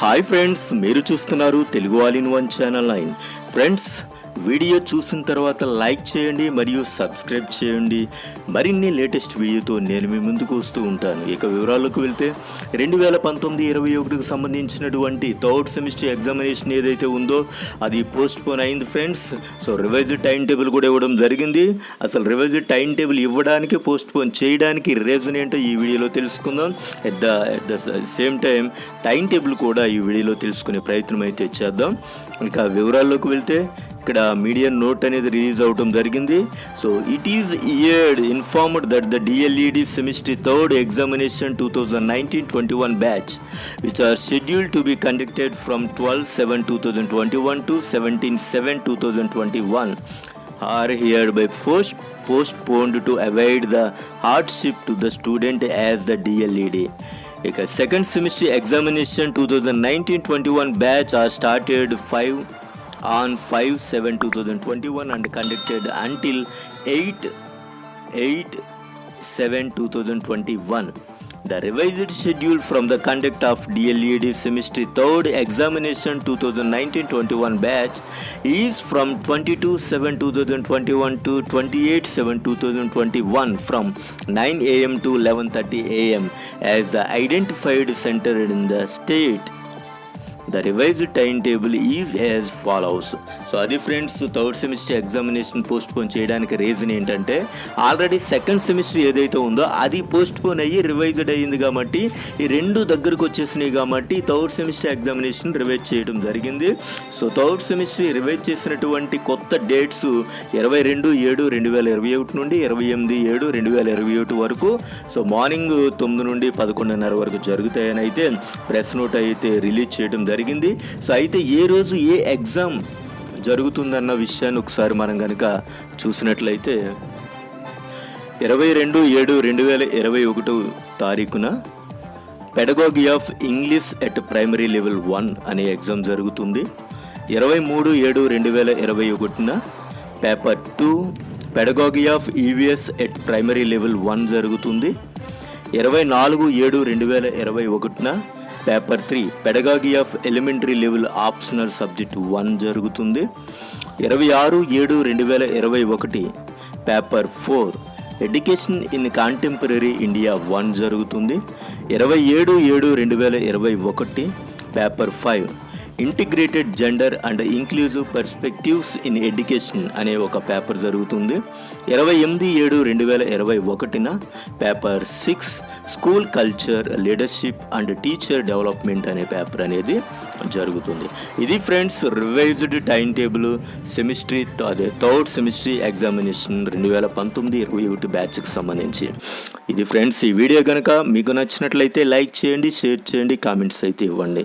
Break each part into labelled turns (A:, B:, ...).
A: Hi friends మీరు చూస్తున్నారు Telugu all in one channel nine. Friends video చూసిన తర్వాత లైక్ చేయండి మరియు సబ్స్క్రైబ్ చేయండి. మరిన్ని లేటెస్ట్ వీడియోతో నేను మీ ముందుకు వస్తూ ఉంటాను. ఇక వివరాల్లోకి వెళ్తే రెండు వేల పంతొమ్మిది ఇరవై ఒకటికి సంబంధించినటువంటి థర్డ్ సెమిస్టర్ ఎగ్జామినేషన్ ఏదైతే ఉందో అది పోస్ట్ పోన్ అయింది friends. So revised time table కూడా ఇవ్వడం జరిగింది. అసలు రివైజ్డ్ టైం టేబుల్ ఇవ్వడానికి పోస్ట్ పోన్ చేయడానికి రీజన్ ఏంటో ఈ వీడియోలో తెలుసుకుందాం. At the at the same time time table కూడా ఈ వీడియోలో తెలుసుకునే ప్రయత్నం అయితే చేద్దాం. ఇంకా వివరాల్లోకి వెళ్తే ఇక్కడ మీడియా నోట్ అనేది రిలీజ్ అవడం జరిగింది so it is heard informed that the DLED semester third examination two thousand nineteen twenty one batch which are scheduled to be conducted from twelve seven two thousand twenty one to seventeen seven two thousand twenty one are hereby post postponed to avoid the hardship to the student as the DLED. ఇక second semester examination two thousand nineteen twenty one batch are started five on 5 7 2021 and conducted until 8 8 7 2021. The revised schedule from the conduct of DLED Semester 3rd Examination 2019-21 batch is from 22-7-2021 to 28-7-2021 from 9 am to 11.30 am as identified center in the state. The revised time table is as follows so అది friends third semester examination postpone చేయడానికి reason ఏంటంటే already second semester ఏదైతే ఉందో అది post phone అయ్యి revised అయ్యింది కాబట్టి ఈ రెండు దగ్గరకు వచ్చేసినాయి కాబట్టి థర్డ్ సెమిస్టర్ ఎగ్జామినేషన్ రివైజ్ చేయడం జరిగింది. సో థర్డ్ సెమిస్టర్ రివైజ్ చేసినటువంటి కొత్త డేట్స్ ఇరవై రెండు ఏడు రెండు వేల ఇరవై ఒకటి నుండి ఇరవై ఎనిమిది ఏడు రెండు వేల ఇరవై ఒకటి వరకు సో మార్నింగ్ తొమ్మిది నుండి పదకొండున్నర వరకు జరుగుతాయని అయితే ప్రెస్ నోట్ అయితే రిలీజ్ చేయడం జరిగింది. సో అయితే ఏ రోజు ఏ ఎగ్జామ్ జరుగుతుందన్న విషయాన్ని ఒకసారి మనం కనుక చూసినట్లయితే ఇరవై రెండు ఏడు రెండు వేల ఇరవై ఒకటో తారీఖున pedagogy of English at primary level one అనే ఎగ్జామ్ జరుగుతుంది. ఇరవై మూడు ఏడు రెండు వేల ఇరవై ఒకటిన paper two pedagogy of EVS at primary level one జరుగుతుంది. ఇరవై నాలుగు ఏడు రెండు వేల ఇరవై ఒకటిన paper three pedagogy of elementary level optional subject one జరుగుతుంది. ఇరవై ఆరు ఏడు రెండు వేల ఇరవై ఒకటి. Paper four education in contemporary India one జరుగుతుంది. ఇరవై ఏడు ఏడు రెండు వేల ఇరవై ఒకటి. Paper five integrated gender and inclusive perspectives in education అనే ఒక పేపర్ జరుగుతుంది. ఇరవై ఎనిమిది ఏడు రెండు వేల ఇరవై ఒకటిన paper six school culture leadership and teacher development అనే పేపర్ అనేది జరుగుతుంది. ఇది friends revised time table semester అదే థర్డ్ సెమిస్ట్రీ ఎగ్జామినేషన్ రెండు వేల పంతొమ్మిది ఇరవై ఒకటి బ్యాచ్కి సంబంధించి. ఇది ఫ్రెండ్స్ ఈ వీడియో కనుక మీకు నచ్చినట్లయితే లైక్ చేయండి షేర్ చేయండి కామెంట్స్ అయితే ఇవ్వండి.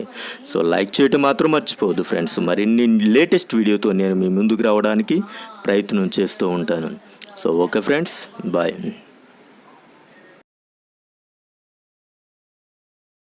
A: సో లైక్ చేయటం మాత్రం మాత్రం మర్చిపోవద్దు ఫ్రెండ్స్. మరిన్ని లేటెస్ట్ వీడియోతో నేను మీ ముందుకు రావడానికి ప్రయత్నం చేస్తూ ఉంటాను. So okay friends. బాయ్.